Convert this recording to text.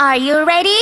Are you ready?